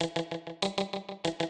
you